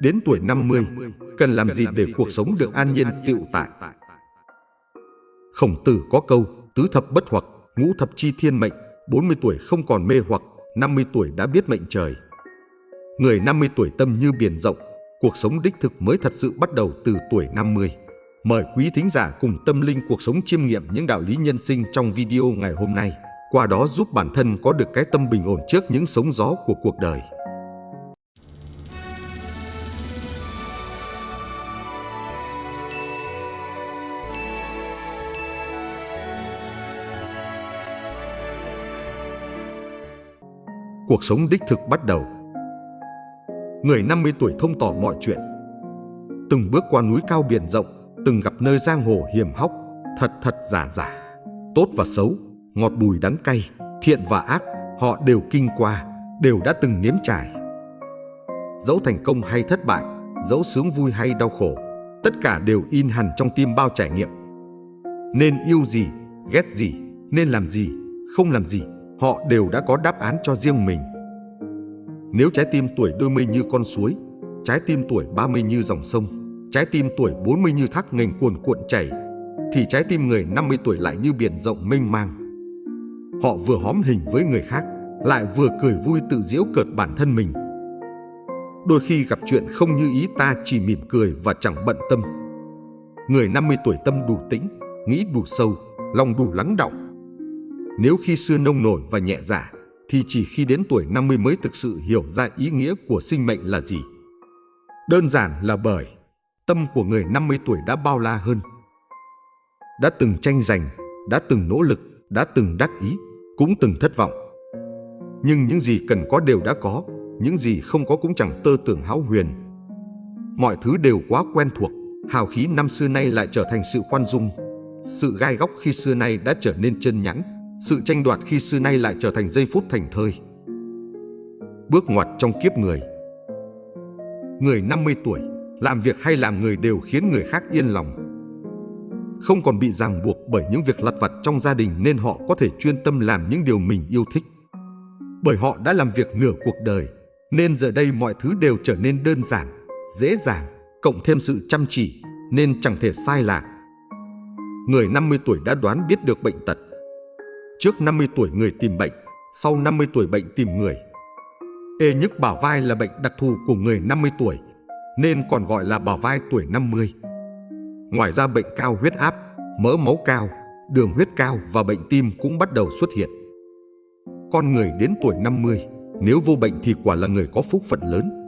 Đến tuổi 50, cần làm gì để cuộc sống được an nhiên tựu tại? Khổng tử có câu, tứ thập bất hoặc, ngũ thập chi thiên mệnh, 40 tuổi không còn mê hoặc, 50 tuổi đã biết mệnh trời. Người 50 tuổi tâm như biển rộng, cuộc sống đích thực mới thật sự bắt đầu từ tuổi 50. Mời quý thính giả cùng tâm linh cuộc sống chiêm nghiệm những đạo lý nhân sinh trong video ngày hôm nay, qua đó giúp bản thân có được cái tâm bình ổn trước những sóng gió của cuộc đời. Cuộc sống đích thực bắt đầu. Người 50 tuổi thông tỏ mọi chuyện. Từng bước qua núi cao biển rộng, từng gặp nơi giang hồ hiểm hóc, thật thật giả giả, tốt và xấu, ngọt bùi đắng cay, thiện và ác, họ đều kinh qua, đều đã từng nếm trải. Dẫu thành công hay thất bại, dẫu sướng vui hay đau khổ, tất cả đều in hẳn trong tim bao trải nghiệm. Nên yêu gì, ghét gì, nên làm gì, không làm gì, họ đều đã có đáp án cho riêng mình. Nếu trái tim tuổi đôi mươi như con suối, trái tim tuổi 30 như dòng sông, trái tim tuổi 40 như thác nghềnh cuồn cuộn chảy, thì trái tim người 50 tuổi lại như biển rộng mênh mang. Họ vừa hóm hình với người khác, lại vừa cười vui tự giễu cợt bản thân mình. Đôi khi gặp chuyện không như ý ta chỉ mỉm cười và chẳng bận tâm. Người 50 tuổi tâm đủ tĩnh, nghĩ đủ sâu, lòng đủ lắng động. Nếu khi xưa nông nổi và nhẹ dạ, thì chỉ khi đến tuổi 50 mới thực sự hiểu ra ý nghĩa của sinh mệnh là gì. Đơn giản là bởi tâm của người 50 tuổi đã bao la hơn. Đã từng tranh giành, đã từng nỗ lực, đã từng đắc ý, cũng từng thất vọng. Nhưng những gì cần có đều đã có, những gì không có cũng chẳng tơ tưởng hão huyền. Mọi thứ đều quá quen thuộc, hào khí năm xưa nay lại trở thành sự khoan dung. Sự gai góc khi xưa nay đã trở nên chân nhẵn, sự tranh đoạt khi xưa nay lại trở thành giây phút thành thơi. Bước ngoặt trong kiếp người Người 50 tuổi, làm việc hay làm người đều khiến người khác yên lòng. Không còn bị ràng buộc bởi những việc lặt vặt trong gia đình nên họ có thể chuyên tâm làm những điều mình yêu thích. Bởi họ đã làm việc nửa cuộc đời, nên giờ đây mọi thứ đều trở nên đơn giản, dễ dàng, cộng thêm sự chăm chỉ, nên chẳng thể sai lạc. Người 50 tuổi đã đoán biết được bệnh tật, Trước 50 tuổi người tìm bệnh, sau 50 tuổi bệnh tìm người. Ê nhức bảo vai là bệnh đặc thù của người 50 tuổi, nên còn gọi là bảo vai tuổi 50. Ngoài ra bệnh cao huyết áp, mỡ máu cao, đường huyết cao và bệnh tim cũng bắt đầu xuất hiện. Con người đến tuổi 50, nếu vô bệnh thì quả là người có phúc phận lớn.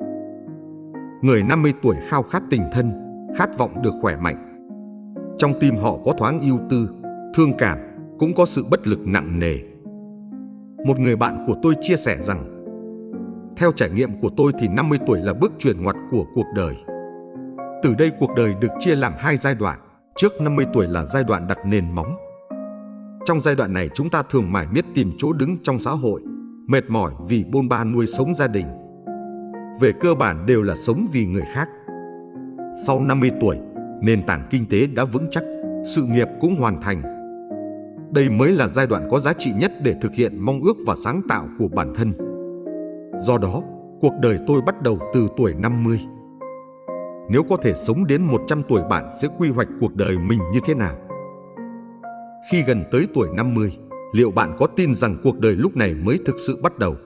Người 50 tuổi khao khát tình thân, khát vọng được khỏe mạnh. Trong tim họ có thoáng yêu tư, thương cảm, cũng có sự bất lực nặng nề. Một người bạn của tôi chia sẻ rằng Theo trải nghiệm của tôi thì 50 tuổi là bước chuyển ngoặt của cuộc đời. Từ đây cuộc đời được chia làm hai giai đoạn. Trước 50 tuổi là giai đoạn đặt nền móng. Trong giai đoạn này chúng ta thường mải miết tìm chỗ đứng trong xã hội, mệt mỏi vì bôn ba nuôi sống gia đình. Về cơ bản đều là sống vì người khác. Sau 50 tuổi, nền tảng kinh tế đã vững chắc, sự nghiệp cũng hoàn thành, đây mới là giai đoạn có giá trị nhất để thực hiện mong ước và sáng tạo của bản thân. Do đó, cuộc đời tôi bắt đầu từ tuổi 50. Nếu có thể sống đến 100 tuổi bạn sẽ quy hoạch cuộc đời mình như thế nào? Khi gần tới tuổi 50, liệu bạn có tin rằng cuộc đời lúc này mới thực sự bắt đầu?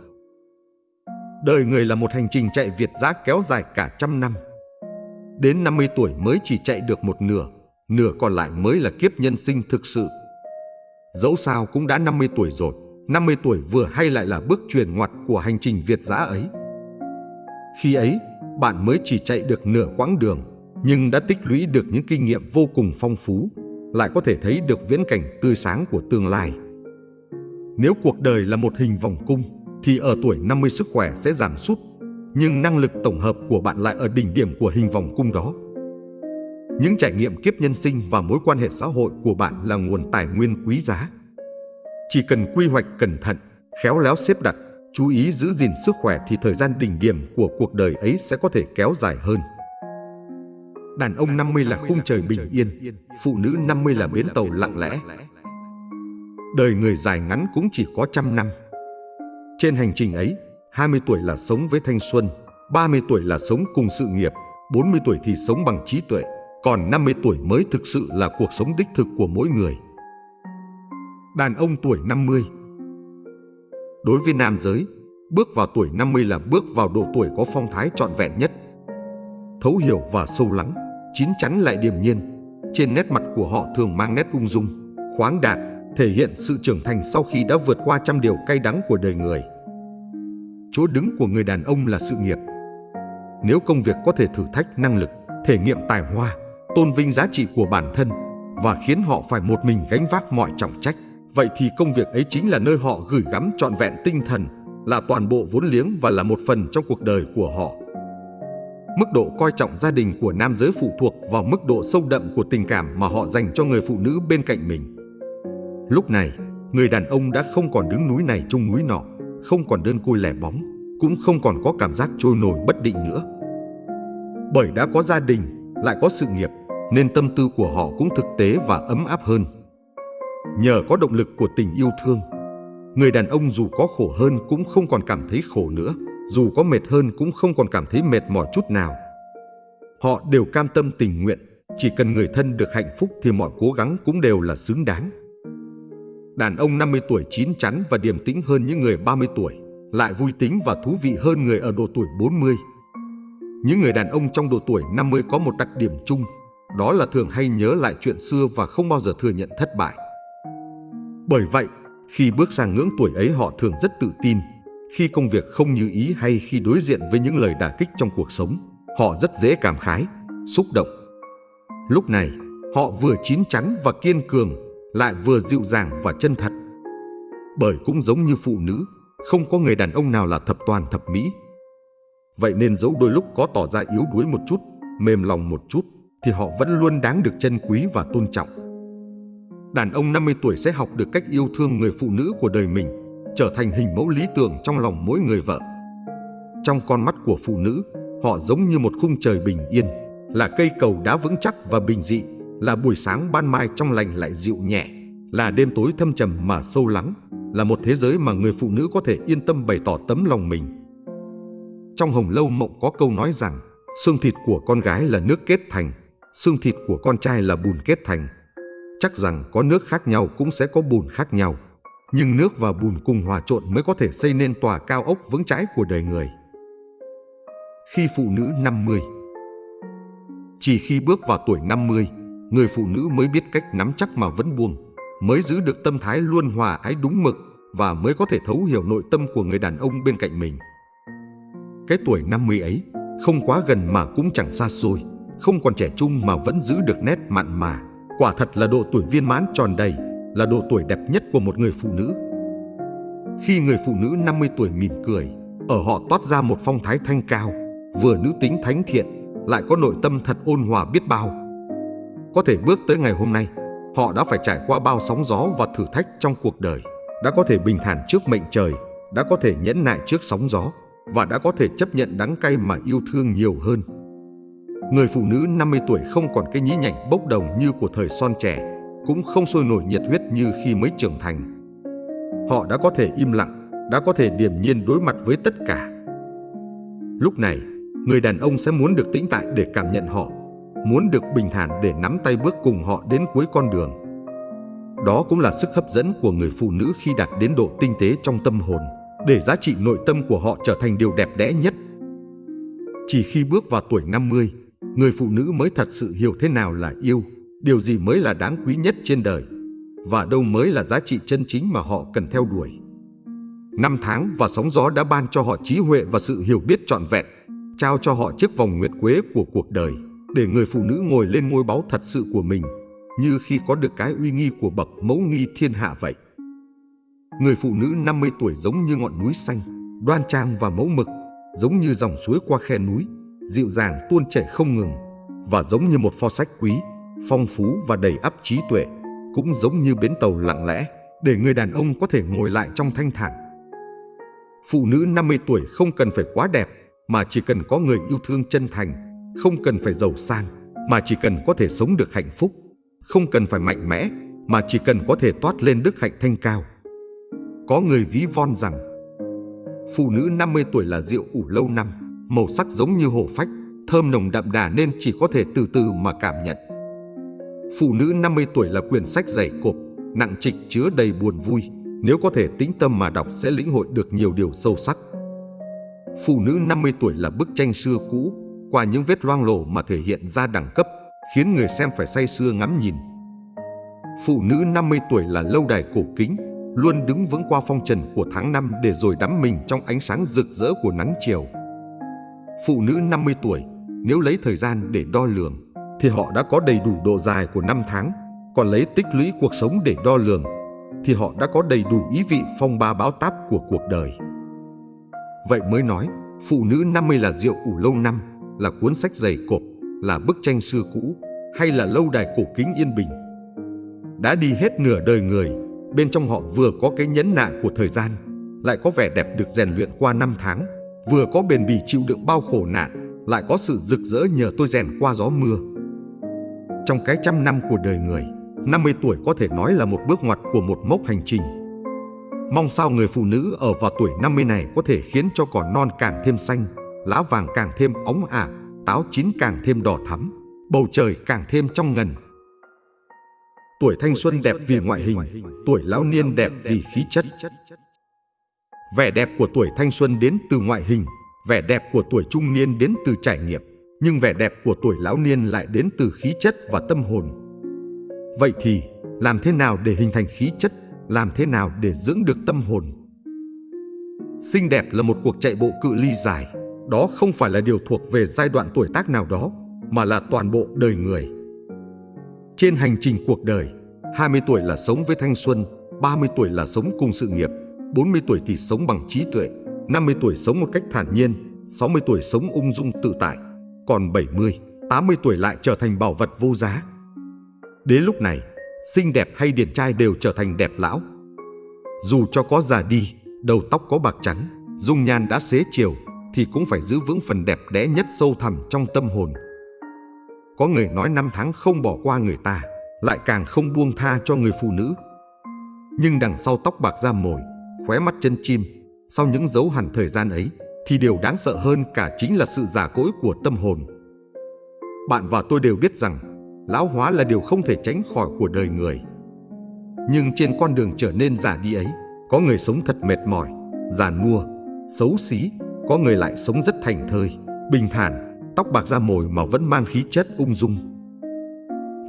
Đời người là một hành trình chạy Việt giã kéo dài cả trăm năm. Đến 50 tuổi mới chỉ chạy được một nửa, nửa còn lại mới là kiếp nhân sinh thực sự. Dẫu sao cũng đã 50 tuổi rồi, 50 tuổi vừa hay lại là bước truyền ngoặt của hành trình Việt giã ấy. Khi ấy, bạn mới chỉ chạy được nửa quãng đường, nhưng đã tích lũy được những kinh nghiệm vô cùng phong phú, lại có thể thấy được viễn cảnh tươi sáng của tương lai. Nếu cuộc đời là một hình vòng cung, thì ở tuổi 50 sức khỏe sẽ giảm sút, nhưng năng lực tổng hợp của bạn lại ở đỉnh điểm của hình vòng cung đó. Những trải nghiệm kiếp nhân sinh và mối quan hệ xã hội của bạn là nguồn tài nguyên quý giá. Chỉ cần quy hoạch cẩn thận, khéo léo xếp đặt, chú ý giữ gìn sức khỏe thì thời gian đỉnh điểm của cuộc đời ấy sẽ có thể kéo dài hơn. Đàn ông 50 là khung trời bình yên, phụ nữ 50 là bến tàu lặng lẽ. Đời người dài ngắn cũng chỉ có trăm năm. Trên hành trình ấy, 20 tuổi là sống với thanh xuân, 30 tuổi là sống cùng sự nghiệp, 40 tuổi thì sống bằng trí tuệ, còn 50 tuổi mới thực sự là cuộc sống đích thực của mỗi người. Đàn ông tuổi 50 Đối với nam giới, bước vào tuổi 50 là bước vào độ tuổi có phong thái trọn vẹn nhất. Thấu hiểu và sâu lắng, chín chắn lại điềm nhiên. Trên nét mặt của họ thường mang nét ung dung, khoáng đạt, thể hiện sự trưởng thành sau khi đã vượt qua trăm điều cay đắng của đời người. Chỗ đứng của người đàn ông là sự nghiệp. Nếu công việc có thể thử thách năng lực, thể nghiệm tài hoa, tôn vinh giá trị của bản thân và khiến họ phải một mình gánh vác mọi trọng trách, vậy thì công việc ấy chính là nơi họ gửi gắm trọn vẹn tinh thần, là toàn bộ vốn liếng và là một phần trong cuộc đời của họ. Mức độ coi trọng gia đình của nam giới phụ thuộc vào mức độ sâu đậm của tình cảm mà họ dành cho người phụ nữ bên cạnh mình. Lúc này, người đàn ông đã không còn đứng núi này chung núi nọ, không còn đơn côi lẻ bóng, cũng không còn có cảm giác trôi nổi bất định nữa. Bởi đã có gia đình, lại có sự nghiệp, nên tâm tư của họ cũng thực tế và ấm áp hơn. Nhờ có động lực của tình yêu thương, người đàn ông dù có khổ hơn cũng không còn cảm thấy khổ nữa, dù có mệt hơn cũng không còn cảm thấy mệt mỏi chút nào. Họ đều cam tâm tình nguyện, chỉ cần người thân được hạnh phúc thì mọi cố gắng cũng đều là xứng đáng. Đàn ông 50 tuổi chín chắn và điềm tĩnh hơn những người 30 tuổi, lại vui tính và thú vị hơn người ở độ tuổi 40. Những người đàn ông trong độ tuổi 50 có một đặc điểm chung, đó là thường hay nhớ lại chuyện xưa và không bao giờ thừa nhận thất bại. Bởi vậy, khi bước sang ngưỡng tuổi ấy họ thường rất tự tin. Khi công việc không như ý hay khi đối diện với những lời đả kích trong cuộc sống, họ rất dễ cảm khái, xúc động. Lúc này, họ vừa chín chắn và kiên cường, lại vừa dịu dàng và chân thật. Bởi cũng giống như phụ nữ, không có người đàn ông nào là thập toàn thập mỹ. Vậy nên dẫu đôi lúc có tỏ ra yếu đuối một chút, mềm lòng một chút, thì họ vẫn luôn đáng được trân quý và tôn trọng. Đàn ông 50 tuổi sẽ học được cách yêu thương người phụ nữ của đời mình, trở thành hình mẫu lý tưởng trong lòng mỗi người vợ. Trong con mắt của phụ nữ, họ giống như một khung trời bình yên, là cây cầu đá vững chắc và bình dị, là buổi sáng ban mai trong lành lại dịu nhẹ, là đêm tối thâm trầm mà sâu lắng, là một thế giới mà người phụ nữ có thể yên tâm bày tỏ tấm lòng mình. Trong Hồng Lâu Mộng có câu nói rằng, xương thịt của con gái là nước kết thành, xương thịt của con trai là bùn kết thành. Chắc rằng có nước khác nhau cũng sẽ có bùn khác nhau, nhưng nước và bùn cùng hòa trộn mới có thể xây nên tòa cao ốc vững chãi của đời người. Khi phụ nữ 50 Chỉ khi bước vào tuổi 50, người phụ nữ mới biết cách nắm chắc mà vẫn buông, mới giữ được tâm thái luôn hòa ái đúng mực và mới có thể thấu hiểu nội tâm của người đàn ông bên cạnh mình. Cái tuổi 50 ấy không quá gần mà cũng chẳng xa xôi, không còn trẻ trung mà vẫn giữ được nét mặn mà. Quả thật là độ tuổi viên mãn tròn đầy, là độ tuổi đẹp nhất của một người phụ nữ. Khi người phụ nữ 50 tuổi mỉm cười, ở họ toát ra một phong thái thanh cao, vừa nữ tính thánh thiện, lại có nội tâm thật ôn hòa biết bao. Có thể bước tới ngày hôm nay, họ đã phải trải qua bao sóng gió và thử thách trong cuộc đời, đã có thể bình thản trước mệnh trời, đã có thể nhẫn nại trước sóng gió và đã có thể chấp nhận đắng cay mà yêu thương nhiều hơn. Người phụ nữ 50 tuổi không còn cái nhí nhảnh bốc đồng như của thời son trẻ, cũng không sôi nổi nhiệt huyết như khi mới trưởng thành. Họ đã có thể im lặng, đã có thể điềm nhiên đối mặt với tất cả. Lúc này, người đàn ông sẽ muốn được tĩnh tại để cảm nhận họ, muốn được bình thản để nắm tay bước cùng họ đến cuối con đường. Đó cũng là sức hấp dẫn của người phụ nữ khi đạt đến độ tinh tế trong tâm hồn, để giá trị nội tâm của họ trở thành điều đẹp đẽ nhất. Chỉ khi bước vào tuổi 50, người phụ nữ mới thật sự hiểu thế nào là yêu, điều gì mới là đáng quý nhất trên đời và đâu mới là giá trị chân chính mà họ cần theo đuổi. Năm tháng và sóng gió đã ban cho họ trí huệ và sự hiểu biết trọn vẹn, trao cho họ chiếc vòng nguyệt quế của cuộc đời để người phụ nữ ngồi lên ngôi báu thật sự của mình, như khi có được cái uy nghi của bậc mẫu nghi thiên hạ vậy. Người phụ nữ 50 tuổi giống như ngọn núi xanh, đoan trang và mẫu mực, giống như dòng suối qua khe núi, dịu dàng tuôn chảy không ngừng, và giống như một pho sách quý, phong phú và đầy ắp trí tuệ, cũng giống như bến tàu lặng lẽ, để người đàn ông có thể ngồi lại trong thanh thản. Phụ nữ 50 tuổi không cần phải quá đẹp, mà chỉ cần có người yêu thương chân thành, không cần phải giàu sang, mà chỉ cần có thể sống được hạnh phúc, không cần phải mạnh mẽ, mà chỉ cần có thể toát lên đức hạnh thanh cao. Có người ví von rằng, Phụ nữ 50 tuổi là rượu ủ lâu năm, màu sắc giống như hổ phách, thơm nồng đậm đà nên chỉ có thể từ từ mà cảm nhận. Phụ nữ 50 tuổi là quyển sách dày cộp, nặng trịch chứa đầy buồn vui, nếu có thể tĩnh tâm mà đọc sẽ lĩnh hội được nhiều điều sâu sắc. Phụ nữ 50 tuổi là bức tranh xưa cũ, qua những vết loang lổ mà thể hiện ra đẳng cấp, khiến người xem phải say sưa ngắm nhìn. Phụ nữ 50 tuổi là lâu đài cổ kính, luôn đứng vững qua phong trần của tháng năm để rồi đắm mình trong ánh sáng rực rỡ của nắng chiều. Phụ nữ 50 tuổi, nếu lấy thời gian để đo lường, thì họ đã có đầy đủ độ dài của năm tháng, còn lấy tích lũy cuộc sống để đo lường, thì họ đã có đầy đủ ý vị phong ba báo táp của cuộc đời. Vậy mới nói, phụ nữ 50 là rượu ủ lâu năm, là cuốn sách dày cộp, là bức tranh xưa cũ, hay là lâu đài cổ kính yên bình. Đã đi hết nửa đời người, bên trong họ vừa có cái nhẫn nại của thời gian, lại có vẻ đẹp được rèn luyện qua năm tháng, vừa có bền bỉ chịu đựng bao khổ nạn, lại có sự rực rỡ nhờ tôi rèn qua gió mưa. Trong cái trăm năm của đời người, 50 tuổi có thể nói là một bước ngoặt của một mốc hành trình. Mong sao người phụ nữ ở vào tuổi 50 này có thể khiến cho cỏ non càng thêm xanh, lá vàng càng thêm óng ả, táo chín càng thêm đỏ thắm, bầu trời càng thêm trong ngần. Tuổi thanh xuân đẹp vì ngoại hình, tuổi lão niên đẹp vì khí chất. Vẻ đẹp của tuổi thanh xuân đến từ ngoại hình, vẻ đẹp của tuổi trung niên đến từ trải nghiệm, nhưng vẻ đẹp của tuổi lão niên lại đến từ khí chất và tâm hồn. Vậy thì, làm thế nào để hình thành khí chất, làm thế nào để dưỡng được tâm hồn? Xinh đẹp là một cuộc chạy bộ cự ly dài, đó không phải là điều thuộc về giai đoạn tuổi tác nào đó, mà là toàn bộ đời người. Trên hành trình cuộc đời, 20 tuổi là sống với thanh xuân, 30 tuổi là sống cùng sự nghiệp, 40 tuổi thì sống bằng trí tuệ, 50 tuổi sống một cách thản nhiên, 60 tuổi sống ung dung tự tại, còn 70, 80 tuổi lại trở thành bảo vật vô giá. Đến lúc này, xinh đẹp hay điển trai đều trở thành đẹp lão. Dù cho có già đi, đầu tóc có bạc trắng, dung nhan đã xế chiều, thì cũng phải giữ vững phần đẹp đẽ nhất sâu thẳm trong tâm hồn. Có người nói năm tháng không bỏ qua người ta, lại càng không buông tha cho người phụ nữ. Nhưng đằng sau tóc bạc da mồi, khóe mắt chân chim, sau những dấu hằn thời gian ấy, thì điều đáng sợ hơn cả chính là sự giả cỗi của tâm hồn. Bạn và tôi đều biết rằng, lão hóa là điều không thể tránh khỏi của đời người. Nhưng trên con đường trở nên già đi ấy, có người sống thật mệt mỏi, già nua, xấu xí, có người lại sống rất thành thơi, bình thản, tóc bạc da mồi mà vẫn mang khí chất ung dung.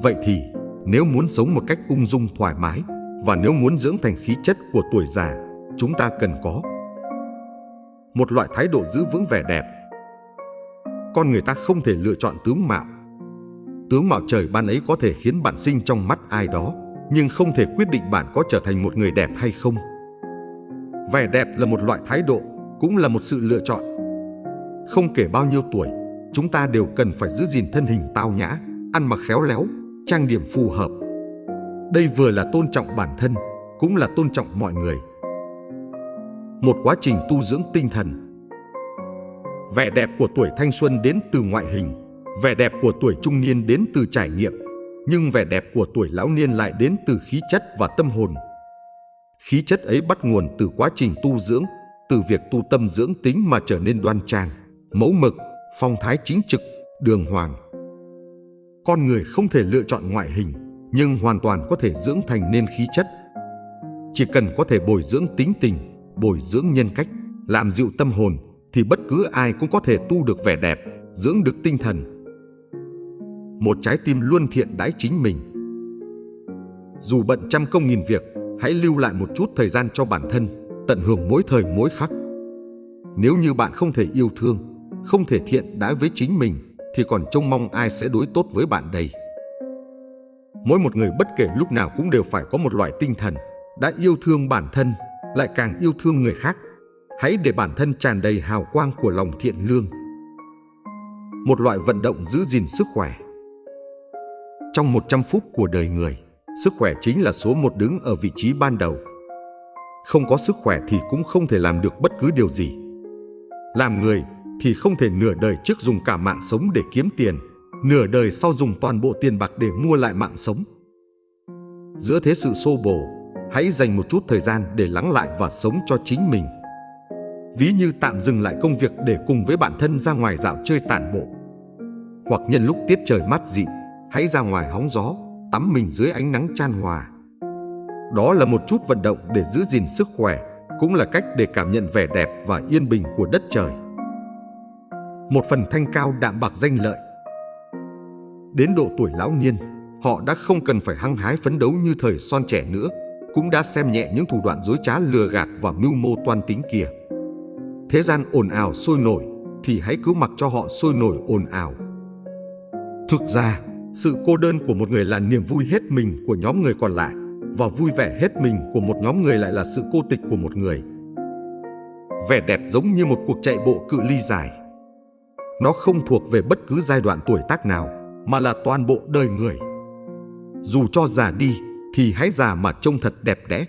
Vậy thì, nếu muốn sống một cách ung dung thoải mái và nếu muốn dưỡng thành khí chất của tuổi già, chúng ta cần có một loại thái độ giữ vững vẻ đẹp. Con người ta không thể lựa chọn tướng mạo. Tướng mạo trời ban ấy có thể khiến bạn sinh trong mắt ai đó, nhưng không thể quyết định bạn có trở thành một người đẹp hay không. Vẻ đẹp là một loại thái độ, cũng là một sự lựa chọn. Không kể bao nhiêu tuổi, chúng ta đều cần phải giữ gìn thân hình tao nhã, ăn mặc khéo léo, trang điểm phù hợp. Đây vừa là tôn trọng bản thân, cũng là tôn trọng mọi người. Một quá trình tu dưỡng tinh thần. Vẻ đẹp của tuổi thanh xuân đến từ ngoại hình, vẻ đẹp của tuổi trung niên đến từ trải nghiệm, nhưng vẻ đẹp của tuổi lão niên lại đến từ khí chất và tâm hồn. Khí chất ấy bắt nguồn từ quá trình tu dưỡng, từ việc tu tâm dưỡng tính mà trở nên đoan trang, mẫu mực, phong thái chính trực, đường hoàng. Con người không thể lựa chọn ngoại hình, nhưng hoàn toàn có thể dưỡng thành nên khí chất. Chỉ cần có thể bồi dưỡng tính tình, bồi dưỡng nhân cách, làm dịu tâm hồn, thì bất cứ ai cũng có thể tu được vẻ đẹp, dưỡng được tinh thần. Một trái tim luôn thiện đãi chính mình. Dù bận trăm công nghìn việc, hãy lưu lại một chút thời gian cho bản thân, tận hưởng mỗi thời mỗi khắc. Nếu như bạn không thể yêu thương, không thể thiện đãi với chính mình, thì còn trông mong ai sẽ đối tốt với bạn đây. Mỗi một người bất kể lúc nào cũng đều phải có một loại tinh thần đã yêu thương bản thân, lại càng yêu thương người khác. Hãy để bản thân tràn đầy hào quang của lòng thiện lương. Một loại vận động giữ gìn sức khỏe. Trong 100 phút của đời người, sức khỏe chính là số một đứng ở vị trí ban đầu. Không có sức khỏe thì cũng không thể làm được bất cứ điều gì. Làm người thì không thể nửa đời trước dùng cả mạng sống để kiếm tiền, nửa đời sau dùng toàn bộ tiền bạc để mua lại mạng sống. Giữa thế sự xô bồ, hãy dành một chút thời gian để lắng lại và sống cho chính mình. ví như tạm dừng lại công việc để cùng với bản thân ra ngoài dạo chơi tản bộ. Hoặc nhân lúc tiết trời mát dị, hãy ra ngoài hóng gió, tắm mình dưới ánh nắng chan hòa. Đó là một chút vận động để giữ gìn sức khỏe, cũng là cách để cảm nhận vẻ đẹp và yên bình của đất trời. Một phần thanh cao đạm bạc danh lợi. Đến độ tuổi lão niên, họ đã không cần phải hăng hái phấn đấu như thời son trẻ nữa, cũng đã xem nhẹ những thủ đoạn dối trá lừa gạt và mưu mô toan tính kia. Thế gian ồn ào sôi nổi, thì hãy cứ mặc cho họ sôi nổi ồn ào. Thực ra, sự cô đơn của một người là niềm vui hết mình của nhóm người còn lại và vui vẻ hết mình của một nhóm người lại là sự cô tịch của một người. Vẻ đẹp giống như một cuộc chạy bộ cự ly dài. Nó không thuộc về bất cứ giai đoạn tuổi tác nào mà là toàn bộ đời người. Dù cho già đi thì hãy già mà trông thật đẹp đẽ.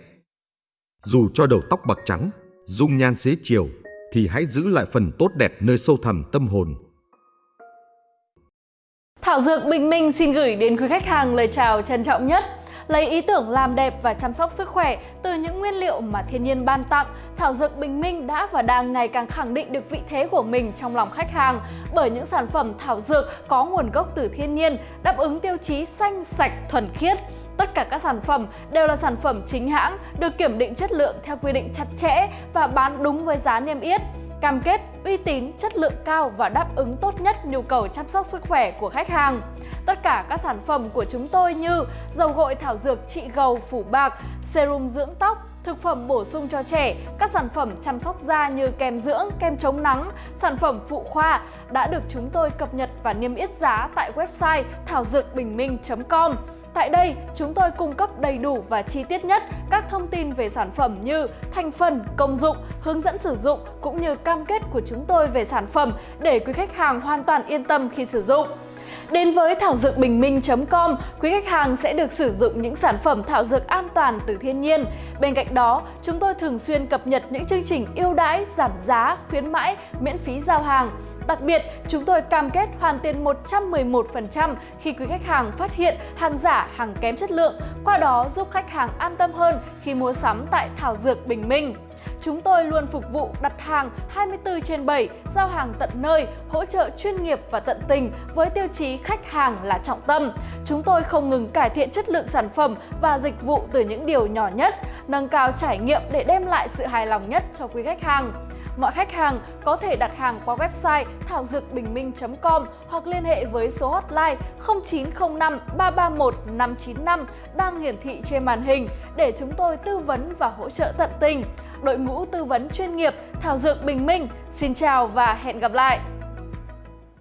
Dù cho đầu tóc bạc trắng, dung nhan xế chiều thì hãy giữ lại phần tốt đẹp nơi sâu thẳm tâm hồn. Thảo Dược Bình Minh xin gửi đến quý khách hàng lời chào trân trọng nhất. Lấy ý tưởng làm đẹp và chăm sóc sức khỏe từ những nguyên liệu mà thiên nhiên ban tặng, Thảo Dược Bình Minh đã và đang ngày càng khẳng định được vị thế của mình trong lòng khách hàng bởi những sản phẩm thảo dược có nguồn gốc từ thiên nhiên, đáp ứng tiêu chí xanh, sạch, thuần khiết. Tất cả các sản phẩm đều là sản phẩm chính hãng, được kiểm định chất lượng theo quy định chặt chẽ và bán đúng với giá niêm yết cam kết uy tín, chất lượng cao và đáp ứng tốt nhất nhu cầu chăm sóc sức khỏe của khách hàng. Tất cả các sản phẩm của chúng tôi như dầu gội thảo dược trị gầu phủ bạc, serum dưỡng tóc, thực phẩm bổ sung cho trẻ, các sản phẩm chăm sóc da như kem dưỡng, kem chống nắng, sản phẩm phụ khoa đã được chúng tôi cập nhật và niêm yết giá tại website thảo dược bình minh.com. Tại đây, chúng tôi cung cấp đầy đủ và chi tiết nhất các thông tin về sản phẩm như thành phần, công dụng, hướng dẫn sử dụng cũng như cam kết của chúng tôi về sản phẩm để quý khách hàng hoàn toàn yên tâm khi sử dụng. Đến với thảo dược bình minh.com, quý khách hàng sẽ được sử dụng những sản phẩm thảo dược an toàn từ thiên nhiên. Bên cạnh đó, chúng tôi thường xuyên cập nhật những chương trình ưu đãi, giảm giá, khuyến mãi, miễn phí giao hàng. Đặc biệt, chúng tôi cam kết hoàn tiền 111% khi quý khách hàng phát hiện hàng giả, hàng kém chất lượng, qua đó giúp khách hàng an tâm hơn khi mua sắm tại Thảo Dược Bình Minh. Chúng tôi luôn phục vụ đặt hàng 24 trên 7, giao hàng tận nơi, hỗ trợ chuyên nghiệp và tận tình với tiêu chí khách hàng là trọng tâm. Chúng tôi không ngừng cải thiện chất lượng sản phẩm và dịch vụ từ những điều nhỏ nhất, nâng cao trải nghiệm để đem lại sự hài lòng nhất cho quý khách hàng. Mọi khách hàng có thể đặt hàng qua website thảo dược bình minh.com hoặc liên hệ với số hotline 0905 331 595 đang hiển thị trên màn hình để chúng tôi tư vấn và hỗ trợ tận tình. Đội ngũ tư vấn chuyên nghiệp Thảo Dược Bình Minh, xin chào và hẹn gặp lại!